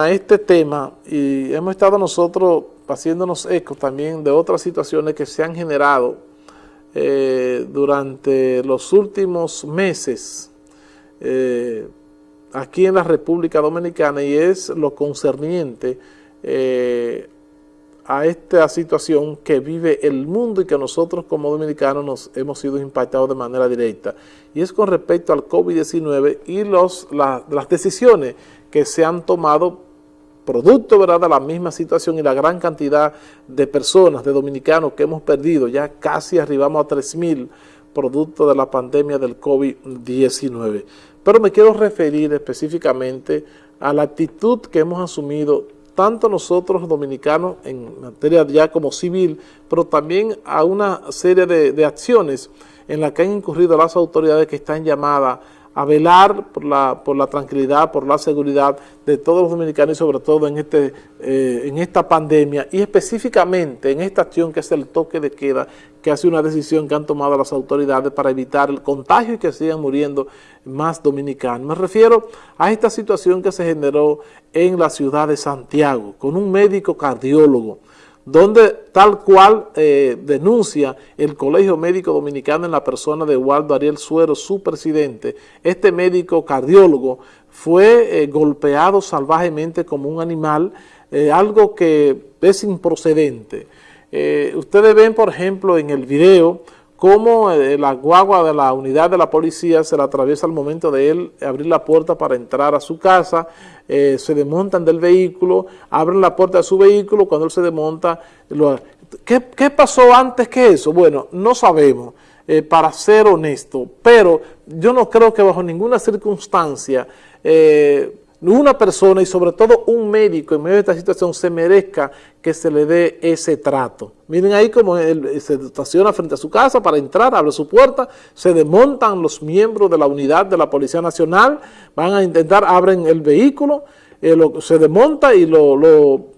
a este tema y hemos estado nosotros haciéndonos eco también de otras situaciones que se han generado eh, durante los últimos meses eh, aquí en la República Dominicana y es lo concerniente eh, a esta situación que vive el mundo y que nosotros como dominicanos nos hemos sido impactados de manera directa. Y es con respecto al COVID-19 y los, las decisiones que se han tomado producto ¿verdad? de la misma situación y la gran cantidad de personas, de dominicanos que hemos perdido, ya casi arribamos a 3.000 producto de la pandemia del COVID-19. Pero me quiero referir específicamente a la actitud que hemos asumido tanto nosotros dominicanos en materia ya como civil, pero también a una serie de, de acciones en las que han incurrido las autoridades que están llamadas a velar por la, por la tranquilidad, por la seguridad de todos los dominicanos y sobre todo en, este, eh, en esta pandemia y específicamente en esta acción que es el toque de queda, que hace una decisión que han tomado las autoridades para evitar el contagio y que sigan muriendo más dominicanos. Me refiero a esta situación que se generó en la ciudad de Santiago con un médico cardiólogo donde tal cual eh, denuncia el Colegio Médico Dominicano en la persona de Waldo Ariel Suero, su presidente, este médico cardiólogo fue eh, golpeado salvajemente como un animal, eh, algo que es improcedente. ustedes ven, por ejemplo, en el video, cómo la guagua de la unidad de la policía se la atraviesa al momento de él abrir la puerta para entrar a su casa, eh, se desmontan del vehículo, abren la puerta de su vehículo, cuando él se desmonta, ¿qué, pasó antes que eso? Bueno, no sabemos, eh, para ser honesto, pero yo no creo que bajo ninguna circunstancia eh, una persona y sobre todo un médico en medio de esta situación se merezca que se le dé ese trato. Miren ahí como él se estaciona frente a su casa para entrar, abre su puerta, se desmontan los miembros de la unidad de la Policía Nacional, van a intentar, abren el vehículo, eh, se desmonta y lo,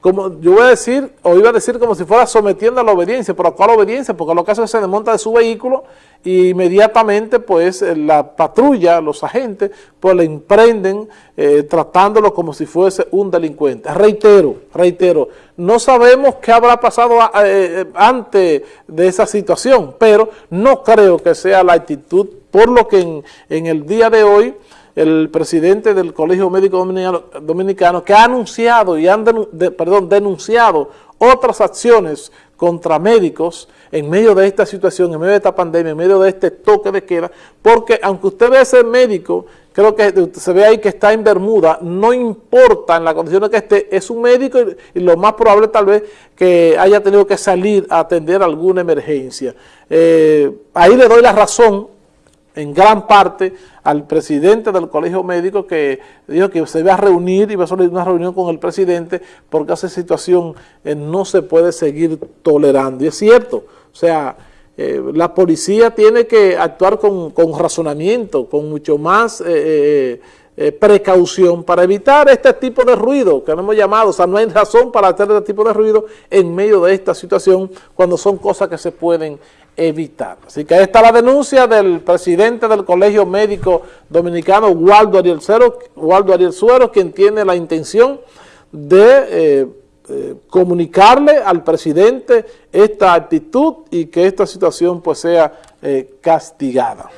como yo voy a decir, o iba a decir como si fuera sometiendo a la obediencia, pero ¿cuál obediencia? Porque lo que hace es que se desmonta de su vehículo y inmediatamente pues eh, la patrulla, los agentes, pues le emprenden eh, tratándolo como si fuese un delincuente. Reitero, reitero, no sabemos qué habrá pasado antes de esa situación, pero no creo que sea la actitud, por lo que en el día de hoy el presidente del Colegio Médico Dominicano, que ha anunciado y han perdón, denunciado otras acciones contra médicos en medio de esta situación, en medio de esta pandemia, en medio de este toque de queda, porque aunque usted ve ese médico, creo que se ve ahí que está en Bermuda, no importa en la condición que esté, es un médico y, lo más probable tal vez que haya tenido que salir a atender alguna emergencia. Eh, ahí le doy la razón en gran parte al presidente del colegio médico que dijo que se iba a reunir, iba a hacer una reunión con el presidente porque esa situación eh, no se puede seguir tolerando. Y es cierto, o sea, eh, la policía tiene que actuar con, razonamiento, con mucho más eh, precaución para evitar este tipo de ruido que no hemos llamado. O sea, no hay razón para hacer este tipo de ruido en medio de esta situación cuando son cosas que se pueden evitar. Así que ahí está la denuncia del presidente del Colegio Médico Dominicano, Waldo Ariel, Suero, Waldo quien tiene la intención de eh, eh, comunicarle al presidente esta actitud y que esta situación pues sea eh, castigada.